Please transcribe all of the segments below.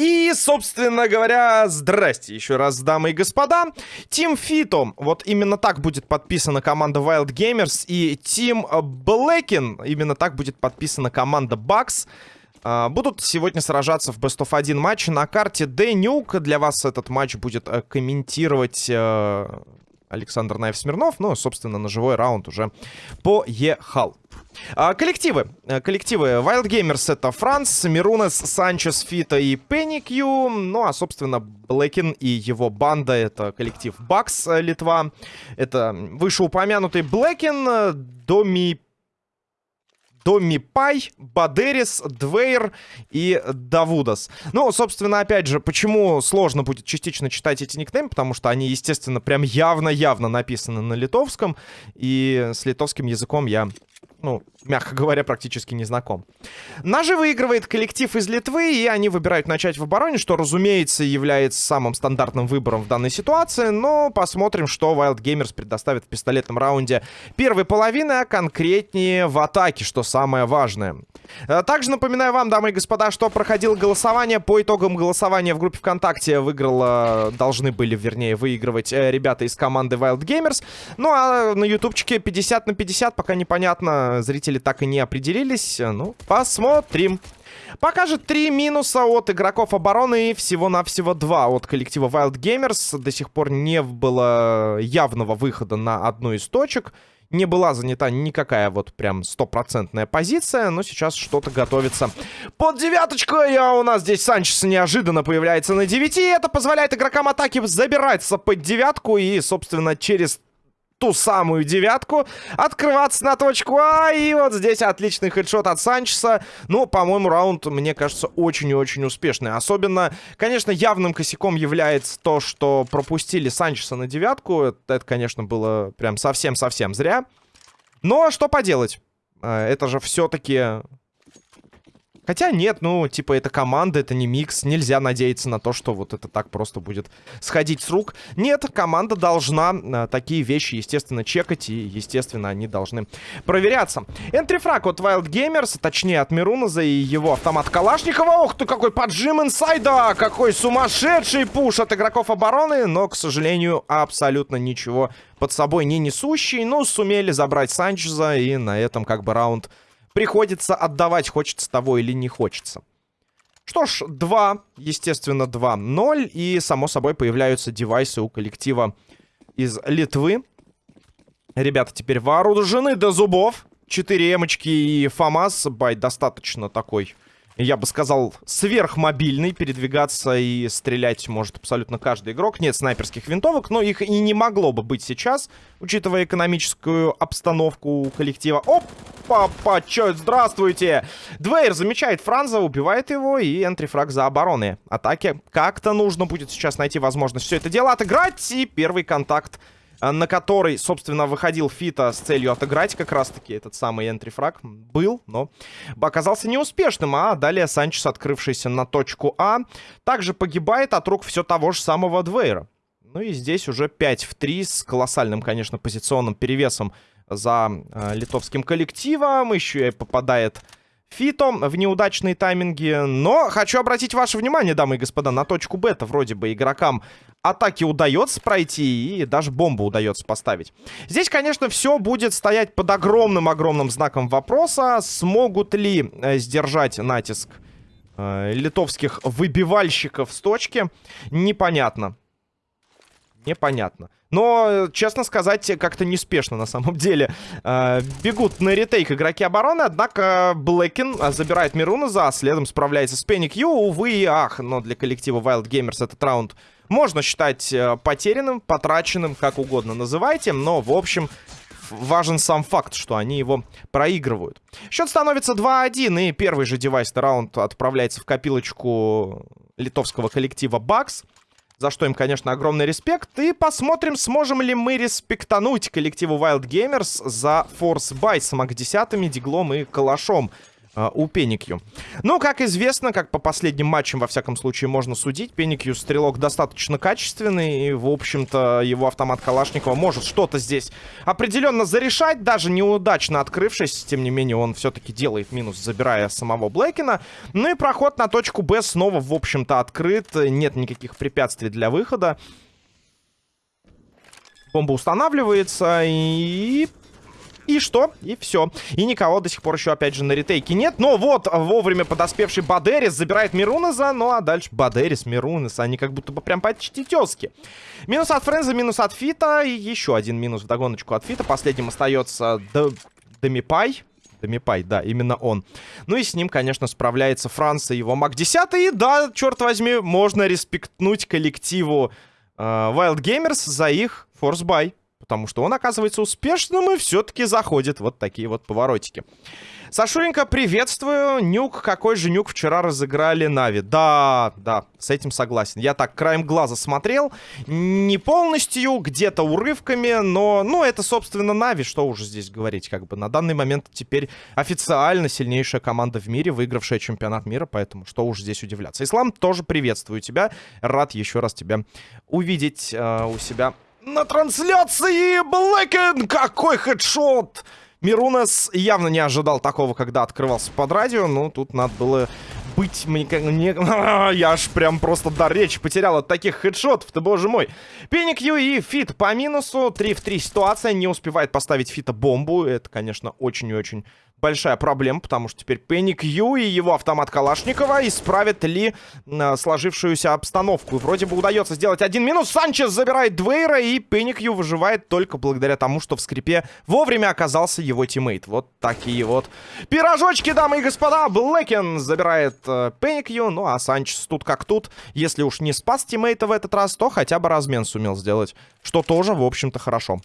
И, собственно говоря, здрасте еще раз, дамы и господа. Тим Фито, вот именно так будет подписана команда Wild Gamers. И Тим Блэкин, именно так будет подписана команда Bucks. А, будут сегодня сражаться в Best of 1 матч на карте Денюк. Для вас этот матч будет э, комментировать Александр Наев-Смирнов. Ну, собственно, на живой раунд уже поехал. А, коллективы. Э, коллективы Wild Gamers это Франц, Мирунес, Санчес, Фита и Пеникью. Ну, а, собственно, Блэкин и его банда это коллектив Бакс э, Литва. Это вышеупомянутый Блэкин, э, Доми Домми Пай, Бадерис, Двейр и Давудас. Ну, собственно, опять же, почему сложно будет частично читать эти никнеймы? Потому что они, естественно, прям явно-явно написаны на литовском. И с литовским языком я ну, мягко говоря, практически не знаком. Нажи выигрывает коллектив из Литвы, и они выбирают начать в обороне, что, разумеется, является самым стандартным выбором в данной ситуации, но посмотрим, что Wild Gamers предоставит в пистолетном раунде первой половины, а конкретнее в атаке, что самое важное. Э, также напоминаю вам, дамы и господа, что проходило голосование. По итогам голосования в группе ВКонтакте выиграла, должны были, вернее, выигрывать э, ребята из команды Wild Gamers. Ну, а на ютубчике 50 на 50, пока непонятно, зрители так и не определились. Ну, посмотрим. Покажет три минуса от игроков обороны и всего-навсего два от коллектива Wild Gamers. До сих пор не было явного выхода на одну из точек не была занята никакая вот прям стопроцентная позиция, но сейчас что-то готовится. Под девяточку, а у нас здесь Санчес неожиданно появляется на 9, и это позволяет игрокам атаки забираться под девятку и, собственно, через ту самую девятку, открываться на точку А, и вот здесь отличный хедшот от Санчеса. Ну, по-моему, раунд, мне кажется, очень и очень успешный. Особенно, конечно, явным косяком является то, что пропустили Санчеса на девятку. Это, это конечно, было прям совсем-совсем зря. Но что поделать? Э, это же все-таки Хотя нет, ну, типа, это команда, это не микс. Нельзя надеяться на то, что вот это так просто будет сходить с рук. Нет, команда должна а, такие вещи, естественно, чекать. И, естественно, они должны проверяться. Энтрифраг от Wild Gamers, точнее, от Мируназа и его автомат Калашникова. Ох ты, какой поджим инсайда! Какой сумасшедший пуш от игроков обороны. Но, к сожалению, абсолютно ничего под собой не несущий. Но сумели забрать Санчеза. И на этом, как бы, раунд приходится отдавать, хочется того или не хочется. Что ж, 2, естественно, 2-0. И, само собой, появляются девайсы у коллектива из Литвы. Ребята теперь вооружены до зубов. 4 эмочки и ФАМАС. Бай достаточно такой я бы сказал, сверхмобильный. Передвигаться и стрелять может абсолютно каждый игрок. Нет снайперских винтовок, но их и не могло бы быть сейчас, учитывая экономическую обстановку коллектива. Опа, почет, здравствуйте! Двейр замечает Франза, убивает его, и энтрифраг за обороны. Атаки как-то нужно будет сейчас найти возможность все это дело отыграть, и первый контакт на который, собственно, выходил Фита с целью отыграть как раз-таки этот самый энтрифраг. Был, но оказался неуспешным. А далее Санчес, открывшийся на точку А, также погибает от рук все того же самого Двейра. Ну и здесь уже 5 в 3 с колоссальным, конечно, позиционным перевесом за э, литовским коллективом. Еще и попадает Фито в неудачные тайминги. Но хочу обратить ваше внимание, дамы и господа, на точку бета. Вроде бы игрокам атаки удается пройти и даже бомбу удается поставить. Здесь, конечно, все будет стоять под огромным-огромным знаком вопроса. Смогут ли э, сдержать натиск э, литовских выбивальщиков с точки? Непонятно. Непонятно. Но, честно сказать, как-то неспешно на самом деле. Э, бегут на ретейк игроки обороны, однако Блэкин забирает Мируназа, а следом справляется с Пенни Кью. Увы и ах, но для коллектива Wild Gamers этот раунд можно считать э, потерянным, потраченным, как угодно называйте, но, в общем, важен сам факт, что они его проигрывают. Счет становится 2-1, и первый же девайс раунд отправляется в копилочку литовского коллектива Бакс. За что им, конечно, огромный респект. И посмотрим, сможем ли мы респектануть коллективу Wild Gamers за force buy с MAC-10, Диглом и Калашом. Э, у Пеникью. Ну, как известно, как по последним матчам, во всяком случае, можно судить, Пеникью стрелок достаточно качественный, и, в общем-то, его автомат Калашникова может что-то здесь определенно зарешать, даже неудачно открывшись, тем не менее, он все-таки делает минус, забирая самого Блэкина. Ну и проход на точку Б снова, в общем-то, открыт, нет никаких препятствий для выхода. Бомба устанавливается, и и что? И все. И никого до сих пор еще, опять же, на ретейке нет. Но вот вовремя подоспевший Бадерис забирает Мирунеза. Ну а дальше Бадерис, Мирунес, они как будто бы прям почти тески. Минус от Френза, минус от Фита. И еще один минус в догоночку от Фита. Последним остается Демипай. Демипай, да, именно он. Ну и с ним, конечно, справляется Франция, его Мак 10. И да, черт возьми, можно респектнуть коллективу э, Wild Gamers за их форсбай потому что он оказывается успешным и все-таки заходит. Вот такие вот поворотики. Сашуренька, приветствую. Нюк, какой же нюк вчера разыграли Нави? Да, да, с этим согласен. Я так краем глаза смотрел. Не полностью, где-то урывками, но, ну, это, собственно, Нави. Что уже здесь говорить, как бы. На данный момент теперь официально сильнейшая команда в мире, выигравшая чемпионат мира, поэтому что уж здесь удивляться. Ислам, тоже приветствую тебя. Рад еще раз тебя увидеть э, у себя на трансляции Блэкен! Какой хедшот! Мирунес явно не ожидал такого, когда открывался под радио. Ну, тут надо было быть... Мне, не, я аж прям просто до речи потерял от таких хедшотов-то, боже мой. Пеник Ю и Фит по минусу. 3 в 3 ситуация. Не успевает поставить Фита бомбу. Это, конечно, очень и очень большая проблема, потому что теперь Пенни Кью и его автомат Калашникова исправят ли э, сложившуюся обстановку. Вроде бы удается сделать один минус. Санчес забирает Двейра, и Пенни Кью выживает только благодаря тому, что в скрипе вовремя оказался его тиммейт. Вот такие вот пирожочки, дамы и господа. Блэкен забирает э, Пенни Кью, ну а Санчес тут как тут. Если уж не спас тиммейта в этот раз, то хотя бы размен сумел сделать, что тоже, в общем-то, хорошо.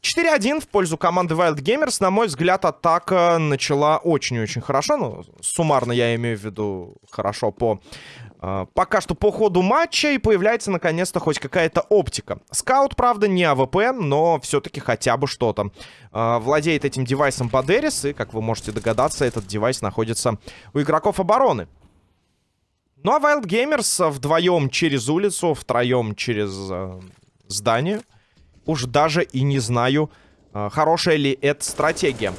4-1 в пользу команды Wild Gamers. На мой взгляд, атака начала очень-очень хорошо. Ну, суммарно я имею в виду хорошо по... Э, пока что по ходу матча и появляется наконец-то хоть какая-то оптика. Скаут, правда, не АВП, но все-таки хотя бы что-то. Uh, владеет этим девайсом Бадерис, и, как вы можете догадаться, этот девайс находится у игроков обороны. Ну а Wild Gamers вдвоем через улицу, втроем через uh, здание уж даже и не знаю, а, хорошая ли это стратегия.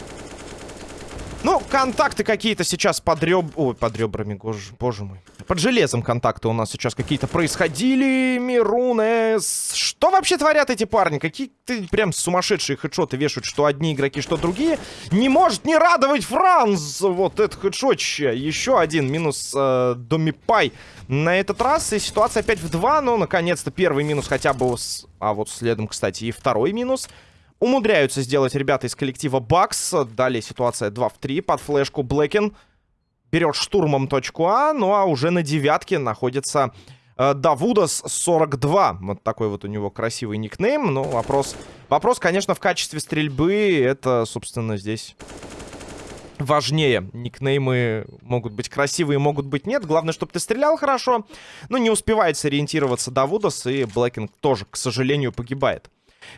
Ну, контакты какие-то сейчас под реб... Ой, под ребрами, боже, боже мой. Под железом контакты у нас сейчас какие-то происходили. Мирунес. Что вообще творят эти парни? Какие-то прям сумасшедшие хедшоты вешают, что одни игроки, что другие. Не может не радовать Франц. Вот это хедшотище. Еще один минус э, Домипай на этот раз. И ситуация опять в 2. Ну, наконец-то первый минус хотя бы... С... А вот следом, кстати, и второй минус. Умудряются сделать ребята из коллектива Бакс. Далее ситуация 2 в 3 под флешку Блэкин. Берет штурмом точку А, ну а уже на девятке находится э, Давудас 42. Вот такой вот у него красивый никнейм. Ну, вопрос, вопрос, конечно, в качестве стрельбы. Это, собственно, здесь важнее. Никнеймы могут быть красивые, могут быть нет. Главное, чтобы ты стрелял хорошо. Но не успевает сориентироваться Давудас, и Блэкинг тоже, к сожалению, погибает.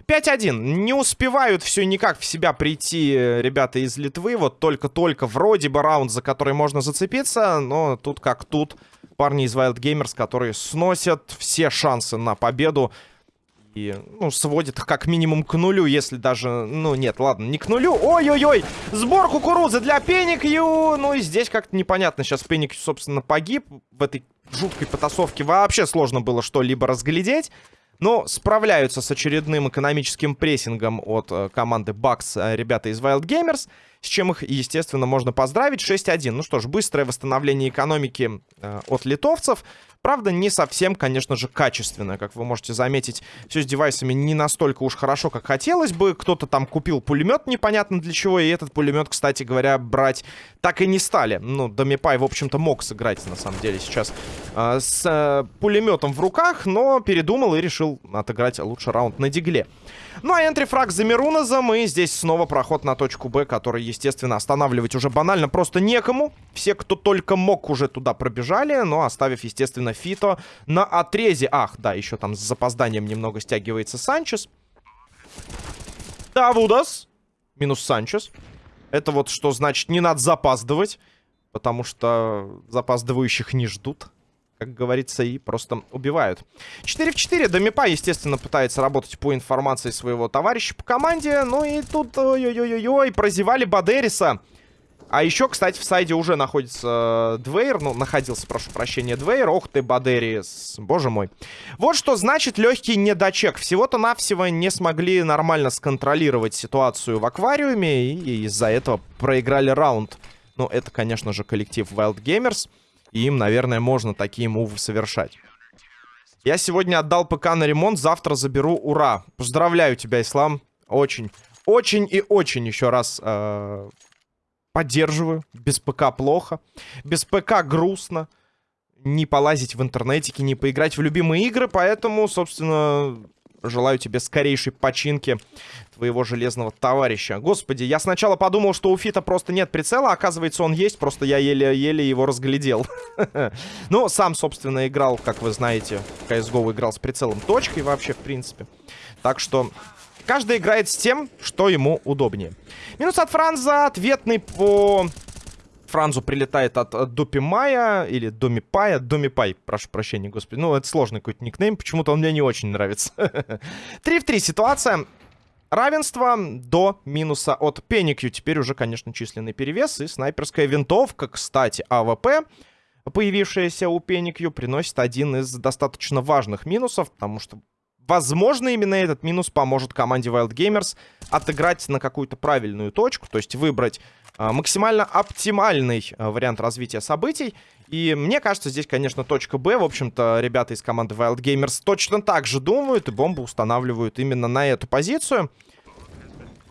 5-1. Не успевают все никак в себя прийти э, ребята из Литвы. Вот только-только вроде бы раунд, за который можно зацепиться. Но тут как тут. Парни из Wild Gamers, которые сносят все шансы на победу. И, ну, сводит как минимум к нулю, если даже... Ну, нет, ладно, не к нулю. Ой-ой-ой! Сбор кукурузы для Пеникью! Ну, и здесь как-то непонятно. Сейчас Пеникью, собственно, погиб. В этой жуткой потасовке вообще сложно было что-либо разглядеть. Но справляются с очередным экономическим прессингом от э, команды Bucks э, ребята из Wild Gamers, с чем их, естественно, можно поздравить. 6-1. Ну что ж, быстрое восстановление экономики э, от литовцев. Правда, не совсем, конечно же, качественно. Как вы можете заметить, все с девайсами не настолько уж хорошо, как хотелось бы. Кто-то там купил пулемет непонятно для чего. И этот пулемет, кстати говоря, брать так и не стали. Ну, Домипай, в общем-то, мог сыграть, на самом деле, сейчас э, с э, пулеметом в руках. Но передумал и решил отыграть лучше раунд на дигле. Ну а энтрифраг за Мирунозом. И здесь снова проход на точку Б, который, естественно, останавливать уже банально просто некому. Все, кто только мог, уже туда пробежали. Но оставив, естественно, Фито на отрезе. Ах, да, еще там с запозданием немного стягивается Санчес. Давудас. Минус Санчес. Это вот что значит не надо запаздывать. Потому что запаздывающих не ждут как говорится, и просто убивают. 4 в 4. Домипа, естественно, пытается работать по информации своего товарища по команде. Ну и тут, ой-ой-ой-ой, прозевали Бадериса. А еще, кстати, в сайде уже находится Двейр. Ну, находился, прошу прощения, Двейр. Ох ты, Бадерис. Боже мой. Вот что значит легкий недочек. Всего-то навсего не смогли нормально сконтролировать ситуацию в аквариуме. И из-за этого проиграли раунд. Ну, это, конечно же, коллектив Wild Gamers. И им, наверное, можно такие мувы совершать. Я сегодня отдал ПК на ремонт, завтра заберу. Ура! Поздравляю тебя, Ислам. Очень, очень и очень еще раз э, поддерживаю. Без ПК плохо. Без ПК грустно. Не полазить в интернетике, не поиграть в любимые игры. Поэтому, собственно, желаю тебе скорейшей починки твоего железного товарища. Господи, я сначала подумал, что у Фита просто нет прицела, оказывается, он есть, просто я еле-еле его разглядел. Ну, сам, собственно, играл, как вы знаете, в CSGO играл с прицелом точкой вообще, в принципе. Так что каждый играет с тем, что ему удобнее. Минус от Франза, ответный по... Франзу прилетает от, от Допимая или Домипая. Домипай, прошу прощения, господи. Ну, это сложный какой-то никнейм. Почему-то он мне не очень нравится. 3 в 3 ситуация. Равенство до минуса от Пеникью. Теперь уже, конечно, численный перевес. И снайперская винтовка, кстати, АВП, появившаяся у Пеникью, приносит один из достаточно важных минусов, потому что, возможно, именно этот минус поможет команде Wild Gamers отыграть на какую-то правильную точку, то есть выбрать а, максимально оптимальный а, вариант развития событий. И мне кажется, здесь, конечно, точка Б. В общем-то, ребята из команды Wild Gamers точно так же думают и бомбу устанавливают именно на эту позицию.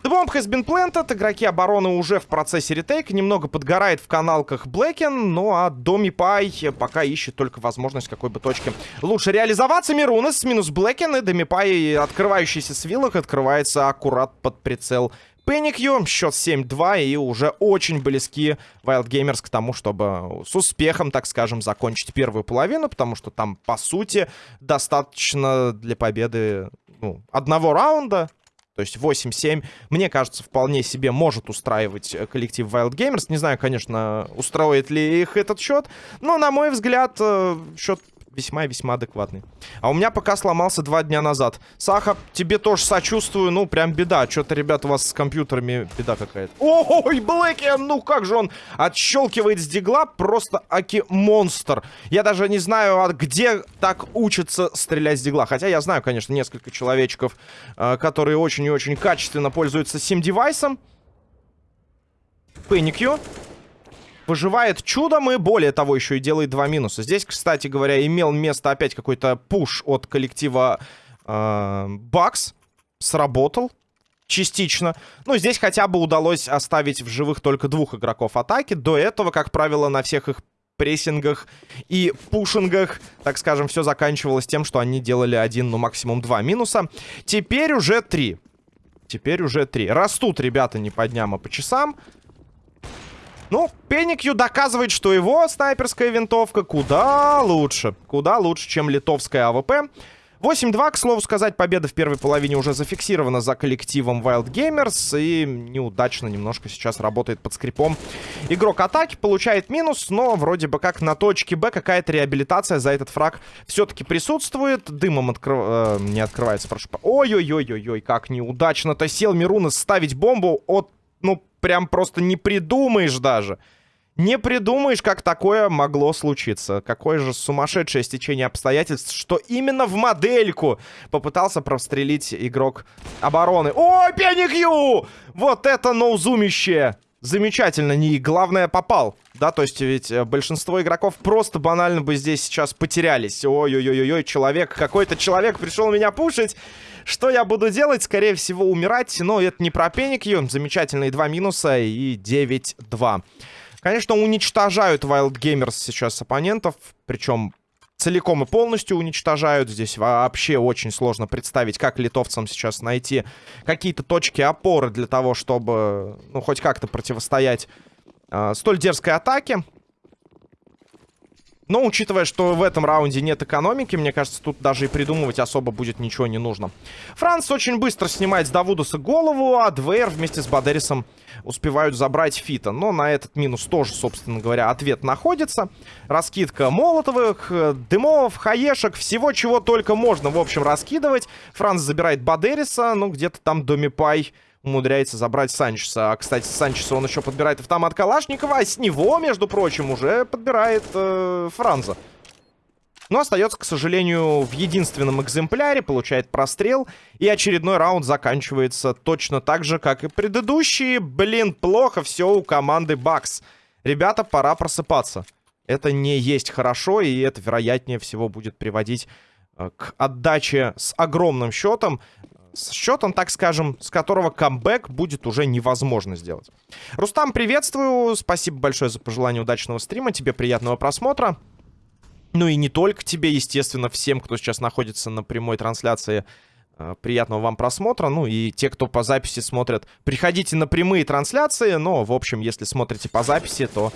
The bomb has been planted. Игроки обороны уже в процессе ретейка. Немного подгорает в каналках Блэкен. Ну а Доми Пай пока ищет только возможность какой бы точки лучше реализоваться. Мирунес минус Блэкен. И Доми Пай, открывающийся с виллах, открывается аккурат под прицел Пеникью. Счет 7-2 и уже очень близки Wild Gamers к тому, чтобы с успехом, так скажем, закончить первую половину, потому что там, по сути, достаточно для победы ну, одного раунда. То есть 8-7, мне кажется, вполне себе может устраивать коллектив Wild Gamers. Не знаю, конечно, устроит ли их этот счет, но, на мой взгляд, э, счет весьма и весьма адекватный. А у меня пока сломался два дня назад. Саха, тебе тоже сочувствую. Ну, прям беда. Что-то, ребят, у вас с компьютерами беда какая-то. Ой, Блэки, ну как же он отщелкивает с дигла. Просто аки-монстр. Я даже не знаю, а где так учатся стрелять с дигла. Хотя я знаю, конечно, несколько человечков, э, которые очень и очень качественно пользуются сим-девайсом. Пэникью выживает чудом и, более того, еще и делает два минуса. Здесь, кстати говоря, имел место опять какой-то пуш от коллектива э, Бакс. Сработал частично. Ну, здесь хотя бы удалось оставить в живых только двух игроков атаки. До этого, как правило, на всех их прессингах и пушингах, так скажем, все заканчивалось тем, что они делали один, ну, максимум два минуса. Теперь уже три. Теперь уже три. Растут ребята не по дням, а по часам. Ну, Пеникью доказывает, что его снайперская винтовка куда лучше. Куда лучше, чем литовская АВП. 8-2, к слову сказать, победа в первой половине уже зафиксирована за коллективом Wild Gamers. И неудачно немножко сейчас работает под скрипом. Игрок атаки получает минус, но вроде бы как на точке Б какая-то реабилитация за этот фраг все-таки присутствует. Дымом открыв... э, не открывается, прошу. Ой-ой-ой-ой-ой, как неудачно-то сел Мирунас ставить бомбу от, ну, прям просто не придумаешь даже. Не придумаешь, как такое могло случиться. Какое же сумасшедшее стечение обстоятельств, что именно в модельку попытался прострелить игрок обороны. О, Пеникью! Вот это ноузумище! Замечательно, не главное попал. Да, то есть ведь э, большинство игроков просто банально бы здесь сейчас потерялись. Ой-ой-ой-ой, человек, какой-то человек пришел меня пушить. Что я буду делать? Скорее всего, умирать. Но это не про Пеникью. Замечательные два минуса и 9-2. Конечно, уничтожают Wild Gamers сейчас оппонентов. Причем целиком и полностью уничтожают. Здесь вообще очень сложно представить, как литовцам сейчас найти какие-то точки опоры для того, чтобы, ну, хоть как-то противостоять э, столь дерзкой атаке. Но учитывая, что в этом раунде нет экономики, мне кажется, тут даже и придумывать особо будет ничего не нужно. Франц очень быстро снимает с Давудуса голову, а Двейр вместе с Бадерисом успевают забрать Фита. Но на этот минус тоже, собственно говоря, ответ находится. Раскидка молотовых, дымов, хаешек, всего чего только можно, в общем, раскидывать. Франц забирает Бадериса, ну, где-то там Домипай умудряется забрать Санчеса. А, кстати, Санчеса он еще подбирает автомат Калашникова, а с него, между прочим, уже подбирает э, Франза. Но остается, к сожалению, в единственном экземпляре, получает прострел. И очередной раунд заканчивается точно так же, как и предыдущие. Блин, плохо все у команды Бакс. Ребята, пора просыпаться. Это не есть хорошо, и это, вероятнее всего, будет приводить э, к отдаче с огромным счетом с счетом, так скажем, с которого камбэк будет уже невозможно сделать. Рустам, приветствую. Спасибо большое за пожелание удачного стрима. Тебе приятного просмотра. Ну и не только тебе, естественно, всем, кто сейчас находится на прямой трансляции приятного вам просмотра. Ну и те, кто по записи смотрят, приходите на прямые трансляции. Но, в общем, если смотрите по записи, то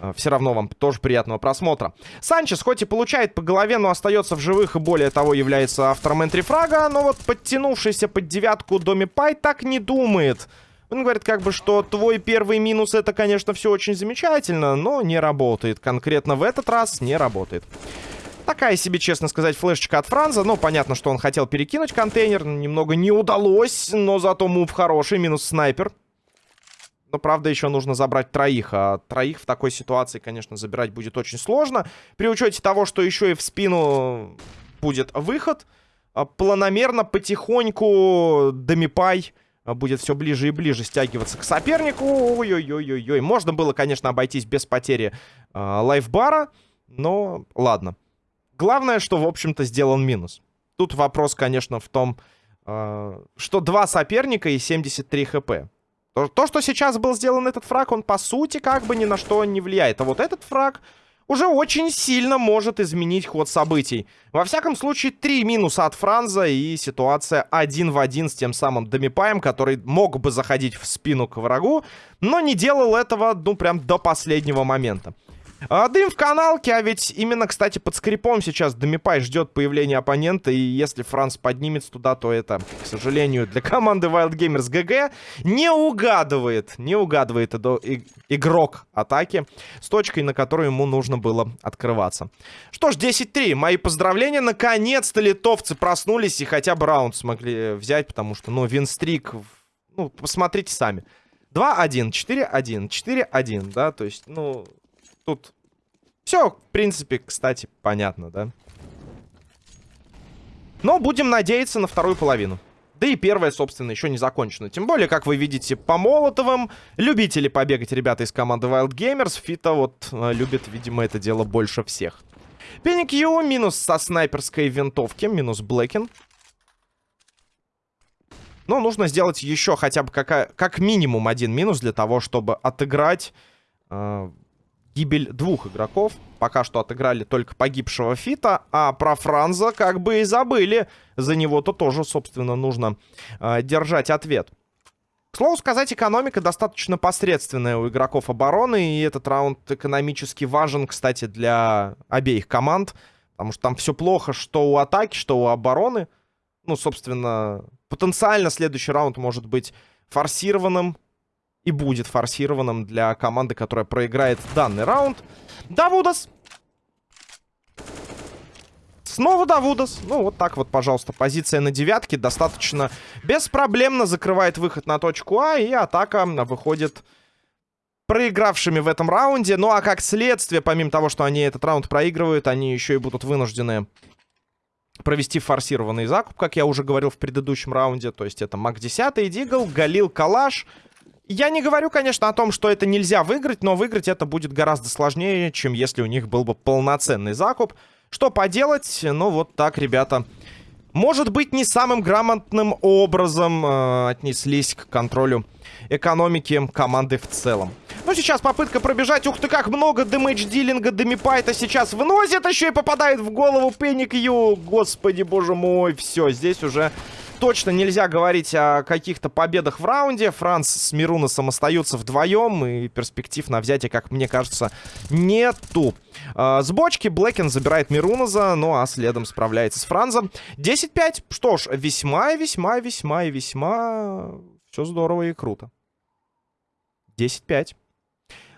э, все равно вам тоже приятного просмотра. Санчес хоть и получает по голове, но остается в живых и более того является автором энтрифрага. Но вот подтянувшийся под девятку Доми Пай так не думает. Он говорит как бы, что твой первый минус это, конечно, все очень замечательно, но не работает. Конкретно в этот раз не работает. Такая себе, честно сказать, флешечка от Франза. Ну, понятно, что он хотел перекинуть контейнер. Немного не удалось, но зато мув хороший. Минус снайпер. Но, правда, еще нужно забрать троих. А троих в такой ситуации, конечно, забирать будет очень сложно. При учете того, что еще и в спину будет выход. А, планомерно, потихоньку Домипай будет все ближе и ближе стягиваться к сопернику. Ой-ой-ой-ой-ой. Можно было, конечно, обойтись без потери э, лайфбара. Но ладно. Главное, что, в общем-то, сделан минус. Тут вопрос, конечно, в том, э, что два соперника и 73 хп. То, то, что сейчас был сделан этот фраг, он, по сути, как бы ни на что не влияет. А вот этот фраг уже очень сильно может изменить ход событий. Во всяком случае, три минуса от Франза и ситуация один в один с тем самым Домипаем, который мог бы заходить в спину к врагу, но не делал этого, ну, прям до последнего момента. А, дым в каналке, а ведь именно, кстати, под скрипом сейчас Домипай ждет появления оппонента, и если Франц поднимется туда, то это, к сожалению, для команды Wild Gamers GG не угадывает, не угадывает игрок атаки с точкой, на которую ему нужно было открываться. Что ж, 10-3, мои поздравления, наконец-то литовцы проснулись и хотя бы раунд смогли взять, потому что, ну, винстрик, ну, посмотрите сами. 2-1, 4-1, 4-1, да, то есть, ну, Тут все, в принципе, кстати, понятно, да? Но будем надеяться на вторую половину. Да и первая, собственно, еще не закончена. Тем более, как вы видите, по Молотовым любители побегать ребята из команды Wild Gamers. Фита вот э, любит, видимо, это дело больше всех. Пеник Ю минус со снайперской винтовки, минус Блэкин. Но нужно сделать еще хотя бы какая, как минимум один минус для того, чтобы отыграть э, гибель двух игроков. Пока что отыграли только погибшего Фита, а про Франза как бы и забыли. За него-то тоже, собственно, нужно э, держать ответ. К слову сказать, экономика достаточно посредственная у игроков обороны, и этот раунд экономически важен, кстати, для обеих команд, потому что там все плохо, что у атаки, что у обороны. Ну, собственно, потенциально следующий раунд может быть форсированным, и будет форсированным для команды, которая проиграет данный раунд. Давудас. Снова Давудас. Ну, вот так вот, пожалуйста, позиция на девятке достаточно беспроблемно закрывает выход на точку А, и атака выходит проигравшими в этом раунде. Ну, а как следствие, помимо того, что они этот раунд проигрывают, они еще и будут вынуждены провести форсированный закуп, как я уже говорил в предыдущем раунде. То есть это МАК-10, Дигл, Галил, Калаш... Я не говорю, конечно, о том, что это нельзя выиграть, но выиграть это будет гораздо сложнее, чем если у них был бы полноценный закуп. Что поделать? Ну, вот так, ребята. Может быть, не самым грамотным образом э, отнеслись к контролю экономики команды в целом. Ну, сейчас попытка пробежать. Ух ты, как много дэмэдж-дилинга Демипайта сейчас выносит. Еще и попадает в голову Пеник Ю. Господи, боже мой. Все, здесь уже точно нельзя говорить о каких-то победах в раунде. Франц с Мируносом остаются вдвоем, и перспектив на взятие, как мне кажется, нету. Э, с бочки Блэкин забирает Мируноза, ну а следом справляется с Франзом. 10-5. Что ж, весьма, весьма, весьма весьма... Все здорово и круто. 10-5.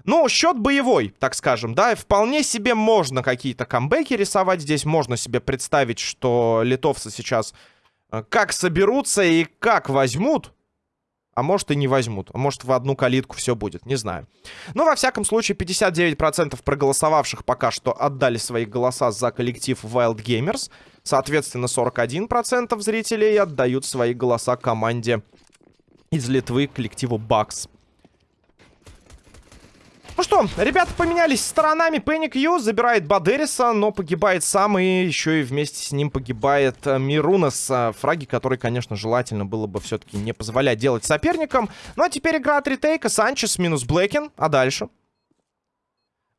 Ну, счет боевой, так скажем, да, вполне себе можно какие-то камбэки рисовать здесь, можно себе представить, что литовцы сейчас как соберутся и как возьмут, а может и не возьмут, а может в одну калитку все будет, не знаю. Но, во всяком случае, 59% проголосовавших пока что отдали свои голоса за коллектив Wild Gamers, соответственно, 41% зрителей отдают свои голоса команде из Литвы, коллективу Bucks. Ну что, ребята поменялись сторонами. Пенни Ю забирает Бадериса, но погибает сам. И еще и вместе с ним погибает э, Мирунас. Э, фраги, которые, конечно, желательно было бы все-таки не позволять делать соперникам. Ну а теперь игра от ретейка. Санчес минус Блэкин. А дальше?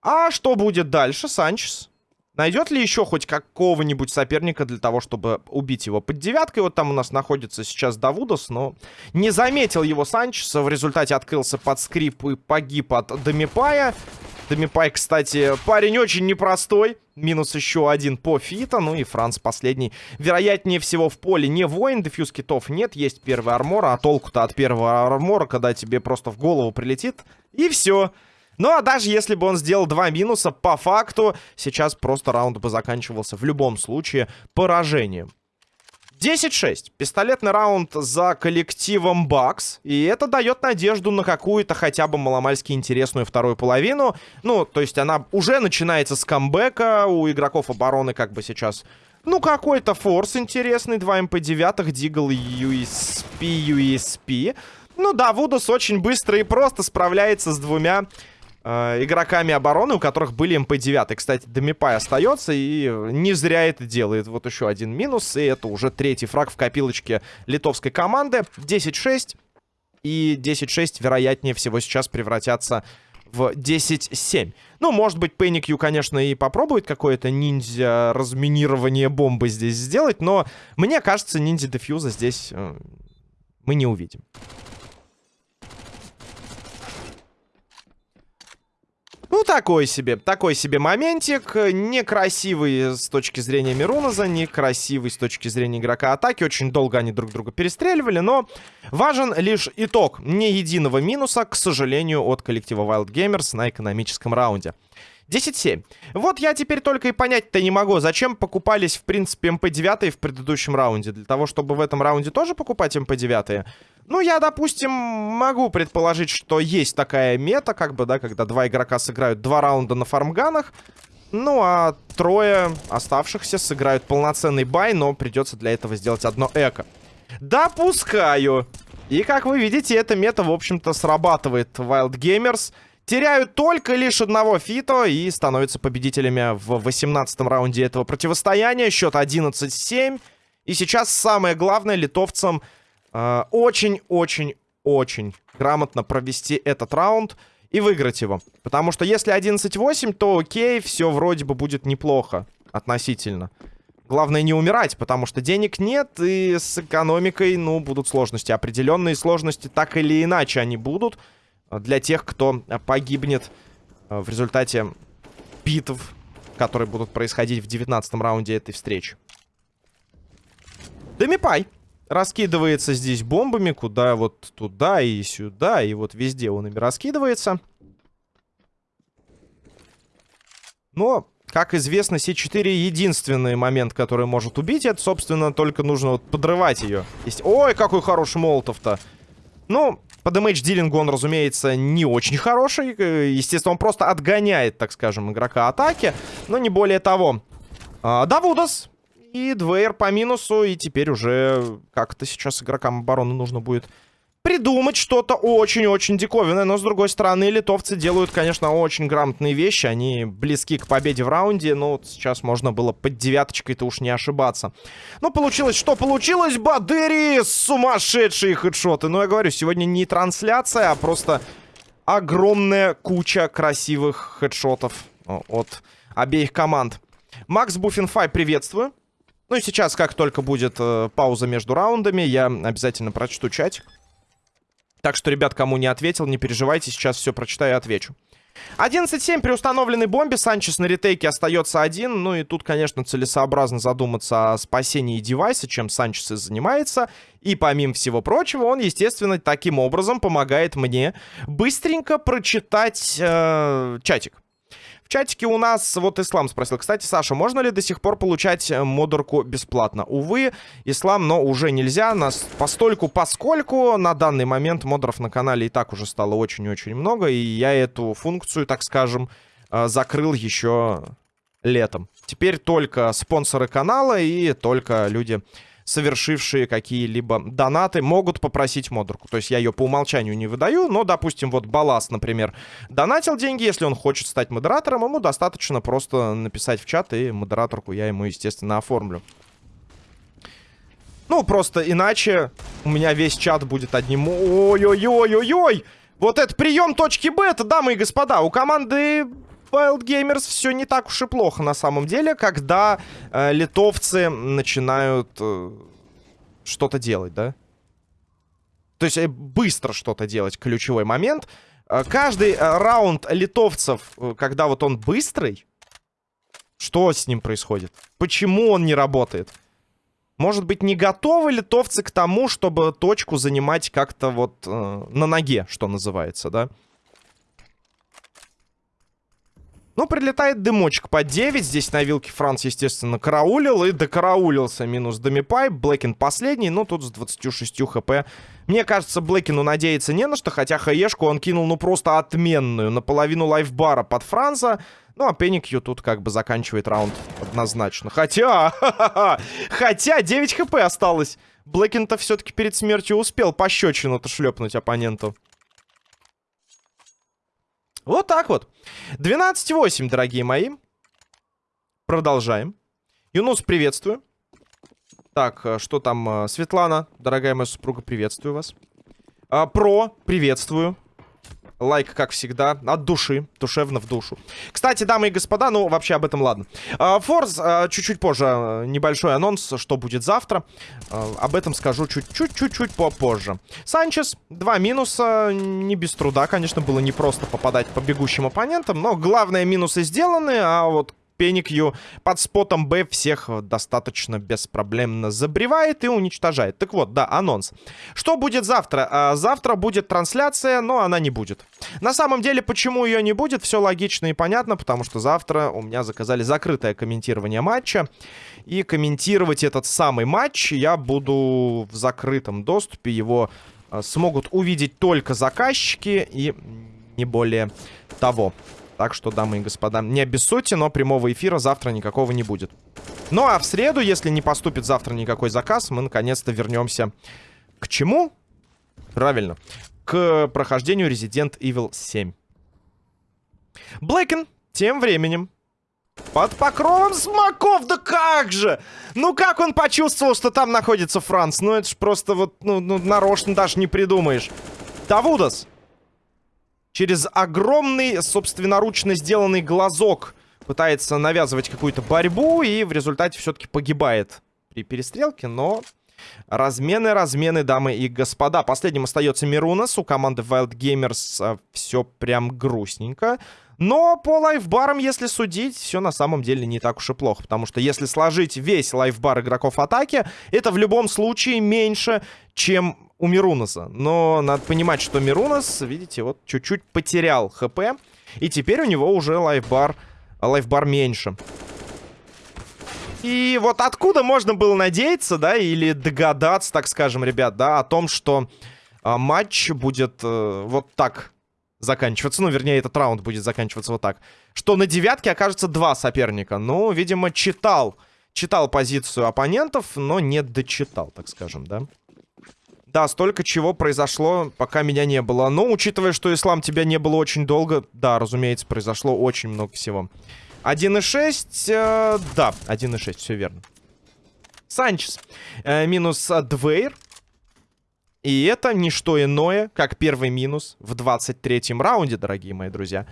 А что будет дальше, Санчес? Найдет ли еще хоть какого-нибудь соперника для того, чтобы убить его под девяткой? Вот там у нас находится сейчас Давудос, но не заметил его Санчеса. В результате открылся под скрип и погиб от Домипая. Домипай, кстати, парень очень непростой. Минус еще один по фита. Ну и Франц последний. Вероятнее всего в поле не воин. Дефьюз китов нет. Есть первый армор. А толку-то от первого армора, когда тебе просто в голову прилетит. И все. Ну, а даже если бы он сделал два минуса, по факту, сейчас просто раунд бы заканчивался в любом случае поражением. 10-6. Пистолетный раунд за коллективом Бакс. И это дает надежду на какую-то хотя бы маломальски интересную вторую половину. Ну, то есть она уже начинается с камбэка. У игроков обороны как бы сейчас... Ну, какой-то форс интересный. 2 МП-9, Дигл, USP, USP. Ну да, Вудус очень быстро и просто справляется с двумя э, игроками обороны, у которых были МП-9. Кстати, Домипай остается и не зря это делает. Вот еще один минус, и это уже третий фраг в копилочке литовской команды. 10-6. И 10-6, вероятнее всего, сейчас превратятся в 10-7. Ну, может быть, Пэникью, конечно, и попробует какое-то ниндзя разминирование бомбы здесь сделать, но мне кажется, ниндзя дефьюза здесь э, мы не увидим. Ну, такой себе, такой себе моментик. Некрасивый с точки зрения Мируноза, некрасивый с точки зрения игрока атаки. Очень долго они друг друга перестреливали, но важен лишь итог. Ни единого минуса, к сожалению, от коллектива Wild Gamers на экономическом раунде. 10-7. Вот я теперь только и понять-то не могу, зачем покупались, в принципе, МП-9 в предыдущем раунде. Для того, чтобы в этом раунде тоже покупать МП-9? Ну, я, допустим, могу предположить, что есть такая мета, как бы, да, когда два игрока сыграют два раунда на фармганах. Ну, а трое оставшихся сыграют полноценный бай, но придется для этого сделать одно эко. Допускаю. И, как вы видите, эта мета, в общем-то, срабатывает. Wild Gamers теряют только лишь одного фито и становятся победителями в 18 раунде этого противостояния. Счет 11-7. И сейчас самое главное литовцам очень-очень-очень грамотно провести этот раунд и выиграть его. Потому что если 11-8, то окей, все вроде бы будет неплохо относительно. Главное не умирать, потому что денег нет, и с экономикой, ну, будут сложности. Определенные сложности так или иначе они будут для тех, кто погибнет э, в результате битв, которые будут происходить в 19 раунде этой встречи. Демипай раскидывается здесь бомбами, куда вот туда и сюда, и вот везде он ими раскидывается. Но, как известно, С4 единственный момент, который может убить, это, собственно, только нужно вот подрывать ее. Ой, какой хороший молотов-то. Ну, по дэмэдж-дилингу он, разумеется, не очень хороший. Естественно, он просто отгоняет, так скажем, игрока атаки. Но не более того. А, Давудас и Двейр по минусу. И теперь уже как-то сейчас игрокам обороны нужно будет придумать что-то очень-очень диковинное. Но, с другой стороны, литовцы делают, конечно, очень грамотные вещи. Они близки к победе в раунде. Но вот сейчас можно было под девяточкой-то уж не ошибаться. Ну, получилось, что получилось? Бадыри! Сумасшедшие хедшоты! Ну, я говорю, сегодня не трансляция, а просто огромная куча красивых хедшотов от обеих команд. Макс Буффинфай, приветствую. Ну и сейчас, как только будет э, пауза между раундами, я обязательно прочту чатик. Так что, ребят, кому не ответил, не переживайте, сейчас все прочитаю и отвечу. 11-7 при установленной бомбе. Санчес на ретейке остается один. Ну и тут, конечно, целесообразно задуматься о спасении девайса, чем Санчес и занимается. И помимо всего прочего, он, естественно, таким образом помогает мне быстренько прочитать э, чатик. В чатике у нас вот Ислам спросил. Кстати, Саша, можно ли до сих пор получать э, модерку бесплатно? Увы, Ислам, но уже нельзя. Нас постольку, поскольку на данный момент модеров на канале и так уже стало очень-очень много. И я эту функцию, так скажем, э, закрыл еще летом. Теперь только спонсоры канала и только люди совершившие какие-либо донаты, могут попросить модерку. То есть я ее по умолчанию не выдаю, но, допустим, вот Балас, например, донатил деньги, если он хочет стать модератором, ему достаточно просто написать в чат, и модераторку я ему, естественно, оформлю. Ну, просто иначе у меня весь чат будет одним... Ой-ой-ой-ой-ой! Вот это прием точки Б, это, дамы и господа, у команды Wild Gamers все не так уж и плохо на самом деле, когда э, литовцы начинают э, что-то делать, да? То есть э, быстро что-то делать, ключевой момент. Э, каждый э, раунд литовцев, э, когда вот он быстрый, что с ним происходит? Почему он не работает? Может быть, не готовы литовцы к тому, чтобы точку занимать как-то вот э, на ноге, что называется, да? Да. Ну, прилетает дымочек по 9. Здесь на вилке Франц, естественно, караулил. И докараулился минус Домипай. Блэкин последний, ну, тут с 26 хп. Мне кажется, Блэкину надеяться не на что. Хотя хаешку он кинул, ну, просто отменную. Наполовину лайфбара под Франца. Ну, а Пеникью тут как бы заканчивает раунд однозначно. Хотя, хотя 9 хп осталось. Блэкин-то все-таки перед смертью успел пощечину-то шлепнуть оппоненту. Вот так вот. 12-8, дорогие мои. Продолжаем. Юнус, приветствую. Так, э, что там? Э, Светлана, дорогая моя супруга, приветствую вас. А, Про, приветствую. Лайк, как всегда, от души, душевно в душу. Кстати, дамы и господа, ну, вообще об этом ладно. Форс, а, чуть-чуть позже, э, небольшой анонс, что будет завтра. А, об этом скажу чуть-чуть-чуть попозже. Санчес, два минуса, не без труда, конечно, было непросто попадать по бегущим оппонентам, но главные минусы сделаны, а вот Пеникью под спотом Б всех достаточно беспроблемно забревает и уничтожает. Так вот, да, анонс. Что будет завтра? А, завтра будет трансляция, но она не будет. На самом деле, почему ее не будет, все логично и понятно, потому что завтра у меня заказали закрытое комментирование матча. И комментировать этот самый матч я буду в закрытом доступе. Его а, смогут увидеть только заказчики и не более того. Так что, дамы и господа, не обессудьте, но прямого эфира завтра никакого не будет. Ну а в среду, если не поступит завтра никакой заказ, мы наконец-то вернемся к чему? Правильно, к прохождению Resident Evil 7. Блэкен тем временем под покровом смоков, да как же! Ну как он почувствовал, что там находится Франц? Ну это ж просто вот, ну, ну нарочно даже не придумаешь. Тавудас через огромный, собственноручно сделанный глазок пытается навязывать какую-то борьбу и в результате все-таки погибает при перестрелке, но... Размены, размены, дамы и господа. Последним остается Мирунас. У команды Wild Gamers а, все прям грустненько. Но по лайфбарам, если судить, все на самом деле не так уж и плохо. Потому что если сложить весь лайфбар игроков атаки, это в любом случае меньше, чем у Мирунаса. Но надо понимать, что Мирунас, видите, вот чуть-чуть потерял хп. И теперь у него уже лайфбар, лайфбар меньше. И вот откуда можно было надеяться, да, или догадаться, так скажем, ребят, да, о том, что а, матч будет э, вот так заканчиваться. Ну, вернее, этот раунд будет заканчиваться вот так. Что на девятке окажется два соперника. Ну, видимо, читал, читал позицию оппонентов, но не дочитал, так скажем, да. Да, столько чего произошло, пока меня не было. Но, учитывая, что Ислам тебя не было очень долго, да, разумеется, произошло очень много всего. 1.6, э, да, 1.6, все верно. Санчес, э, минус Двейр. И это не что иное, как первый минус в 23-м раунде, дорогие мои друзья.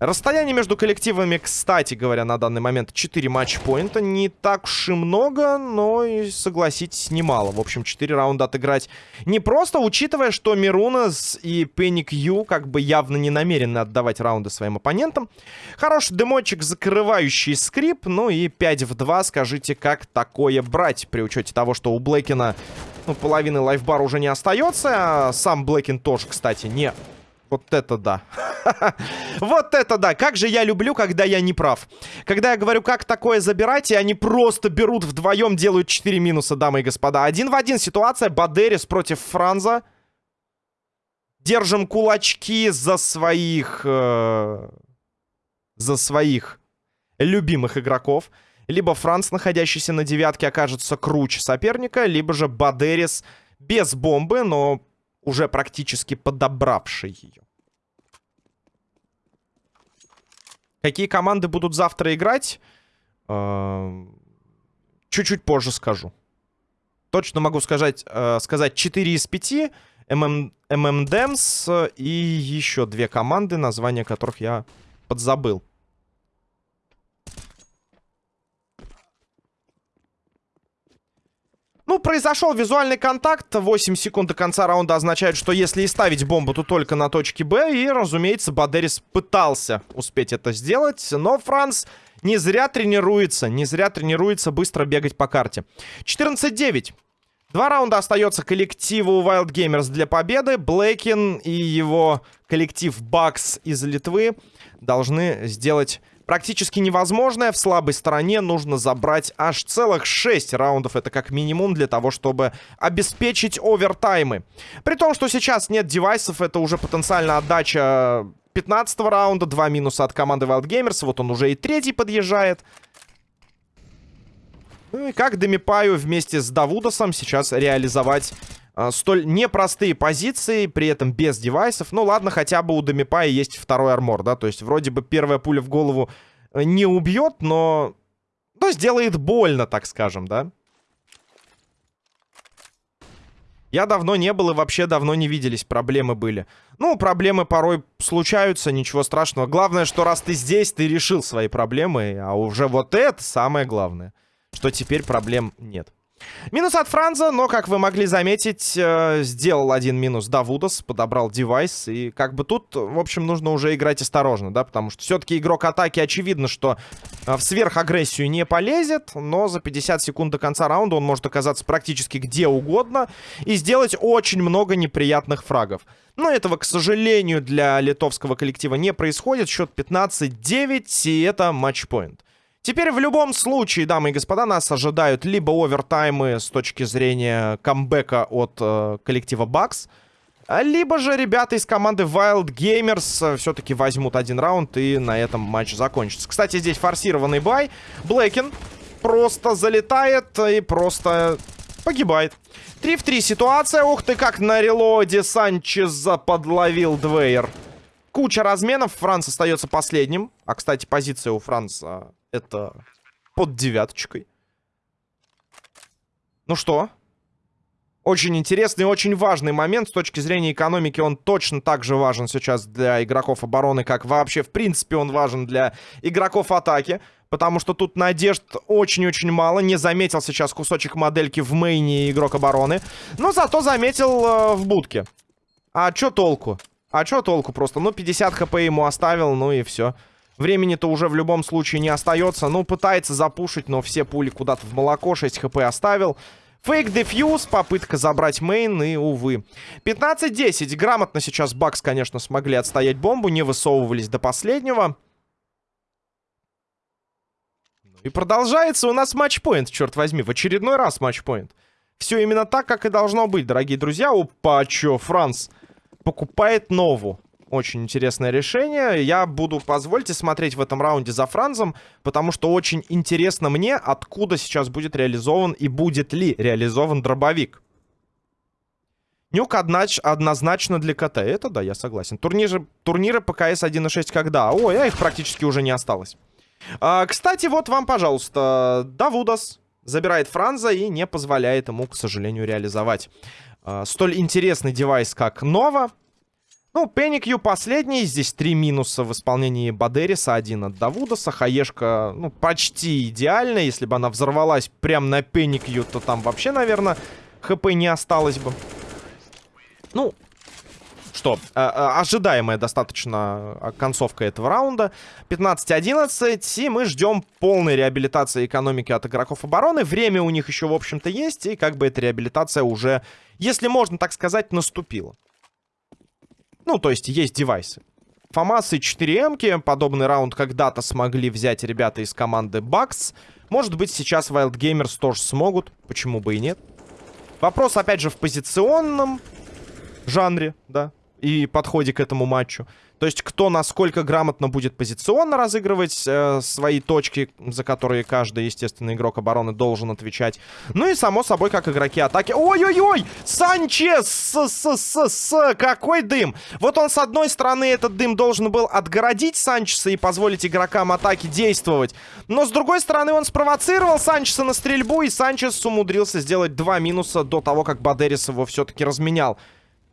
Расстояние между коллективами, кстати говоря, на данный момент 4 матч-поинта. Не так уж и много, но, и, согласитесь, немало. В общем, 4 раунда отыграть не просто, учитывая, что Мирунас и Пенник Ю как бы явно не намерены отдавать раунды своим оппонентам. Хороший демочек, закрывающий скрип. Ну и 5 в 2, скажите, как такое брать, при учете того, что у Блэкина ну, половины лайфбара уже не остается. А сам Блэкин тоже, кстати, не вот это да. вот это да. Как же я люблю, когда я не прав. Когда я говорю, как такое забирать, и они просто берут вдвоем, делают 4 минуса, дамы и господа. Один в один ситуация. Бадерис против Франза. Держим кулачки за своих... Э, за своих любимых игроков. Либо Франц, находящийся на девятке, окажется круче соперника, либо же Бадерис без бомбы, но уже практически подобравший ее. Какие команды будут завтра играть? Эм, чуть-чуть позже скажу. Точно могу сказать, э, сказать 4 из 5. ММ, ММДМС и еще две команды, названия которых я подзабыл. Ну, произошел визуальный контакт. 8 секунд до конца раунда означает, что если и ставить бомбу, то только на точке Б. И, разумеется, Бадерис пытался успеть это сделать. Но Франц не зря тренируется. Не зря тренируется быстро бегать по карте. 14-9. Два раунда остается коллективу Wild Gamers для победы. Блэкин и его коллектив Бакс из Литвы должны сделать практически невозможное. В слабой стороне нужно забрать аж целых 6 раундов. Это как минимум для того, чтобы обеспечить овертаймы. При том, что сейчас нет девайсов, это уже потенциально отдача 15 раунда. Два минуса от команды Wild Gamers. Вот он уже и третий подъезжает. Ну и как Демипаю вместе с Давудосом сейчас реализовать столь непростые позиции, при этом без девайсов. Ну ладно, хотя бы у Демипая есть второй армор, да, то есть вроде бы первая пуля в голову э, не убьет, но... Ну, сделает больно, так скажем, да. Я давно не был и вообще давно не виделись, проблемы были. Ну, проблемы порой случаются, ничего страшного. Главное, что раз ты здесь, ты решил свои проблемы, а уже вот это самое главное что теперь проблем нет. Минус от Франза, но, как вы могли заметить, э, сделал один минус Давудос, подобрал девайс. И как бы тут, в общем, нужно уже играть осторожно, да, потому что все-таки игрок атаки, очевидно, что э, в сверхагрессию не полезет, но за 50 секунд до конца раунда он может оказаться практически где угодно и сделать очень много неприятных фрагов. Но этого, к сожалению, для литовского коллектива не происходит. Счет 15-9, и это матчпоинт. Теперь в любом случае, дамы и господа, нас ожидают либо овертаймы с точки зрения камбэка от э, коллектива Бакс, либо же ребята из команды Wild Gamers э, все-таки возьмут один раунд и на этом матч закончится. Кстати, здесь форсированный бай. Блэкин просто залетает и просто погибает. 3 в 3 ситуация. Ух ты, как на релоде Санчеза подловил Двейер. Куча разменов. Франц остается последним. А, кстати, позиция у Франца это под девяточкой. Ну что? Очень интересный очень важный момент. С точки зрения экономики он точно так же важен сейчас для игроков обороны, как вообще, в принципе, он важен для игроков атаки. Потому что тут надежд очень-очень мало. Не заметил сейчас кусочек модельки в мейне игрок обороны. Но зато заметил э, в будке. А чё толку? А чё толку просто? Ну, 50 хп ему оставил, ну и все. Времени-то уже в любом случае не остается. Ну, пытается запушить, но все пули куда-то в молоко. 6 хп оставил. Фейк дефьюз, попытка забрать мейн, и, увы. 15-10. Грамотно сейчас Бакс, конечно, смогли отстоять бомбу, не высовывались до последнего. И продолжается у нас матчпоинт, черт возьми. В очередной раз матчпоинт. Все именно так, как и должно быть, дорогие друзья. Опа, чё, Франц покупает нову. Очень интересное решение. Я буду, позвольте, смотреть в этом раунде за Франзом, потому что очень интересно мне, откуда сейчас будет реализован и будет ли реализован дробовик. Нюк однозначно для КТ. Это да, я согласен. Турниры, турниры по КС 1.6 когда? Ой, а их практически уже не осталось. А, кстати, вот вам, пожалуйста, Давудас забирает Франза и не позволяет ему, к сожалению, реализовать а, столь интересный девайс, как Нова. Ну, Пеникью последний. Здесь три минуса в исполнении Бадериса. Один от Давудаса. Хаешка, ну, почти идеально. Если бы она взорвалась прямо на Пеникью, то там вообще, наверное, хп не осталось бы. Ну, что, э, э, ожидаемая достаточно э, концовка этого раунда. 15-11, и мы ждем полной реабилитации экономики от игроков обороны. Время у них еще, в общем-то, есть, и как бы эта реабилитация уже, если можно так сказать, наступила. Ну, то есть есть девайсы. Фамасы 4М, подобный раунд когда-то смогли взять ребята из команды Bucks. Может быть, сейчас Wild Gamers тоже смогут, почему бы и нет. Вопрос, опять же, в позиционном жанре, да, и подходе к этому матчу. То есть кто насколько грамотно будет позиционно разыгрывать э, свои точки, за которые каждый, естественно, игрок обороны должен отвечать. Ну и, само собой, как игроки атаки. Ой-ой-ой! Санчес! С -с -с -с Какой дым! Вот он, с одной стороны, этот дым должен был отгородить Санчеса и позволить игрокам атаки действовать. Но, с другой стороны, он спровоцировал Санчеса на стрельбу, и Санчес умудрился сделать два минуса до того, как Бадерис его все-таки разменял.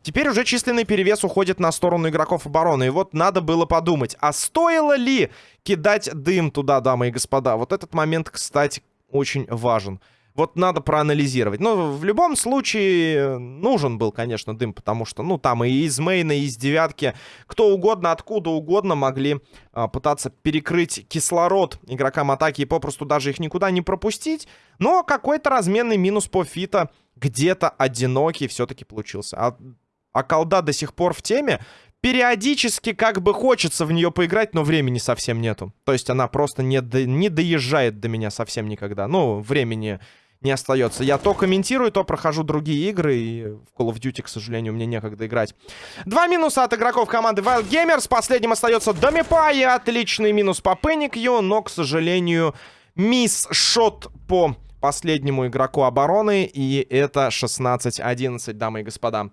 Теперь уже численный перевес уходит на сторону игроков обороны. И вот надо было подумать, а стоило ли кидать дым туда, дамы и господа? Вот этот момент, кстати, очень важен. Вот надо проанализировать. Но в любом случае нужен был, конечно, дым, потому что, ну, там и из мейна, и из девятки, кто угодно, откуда угодно могли а, пытаться перекрыть кислород игрокам атаки и попросту даже их никуда не пропустить. Но какой-то разменный минус по фита где-то одинокий все-таки получился. А а колда до сих пор в теме. Периодически как бы хочется в нее поиграть, но времени совсем нету. То есть она просто не, до, не доезжает до меня совсем никогда. Ну, времени не остается. Я то комментирую, то прохожу другие игры. И в Call of Duty, к сожалению, мне некогда играть. Два минуса от игроков команды Wild Gamers. Последним остается Домипай. Отличный минус по Пеникью. Но, к сожалению, мисс-шот по последнему игроку обороны. И это 16-11, дамы и господа.